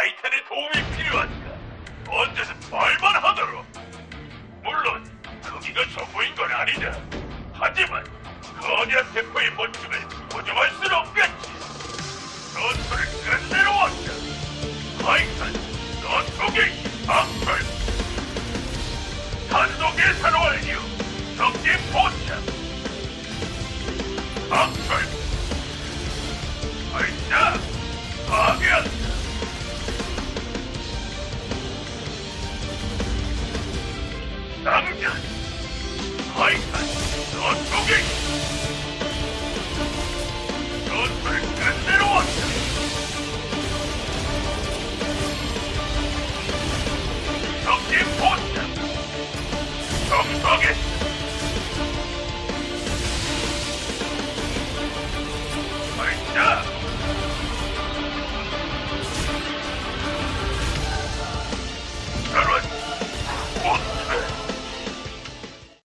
타이탄의 도움이 필요하니까 언제든 말만 하도록. 물론 크기가 전부인 건 아니다. 하지만 거대한 대포의 멋짐을 보조할 수 done.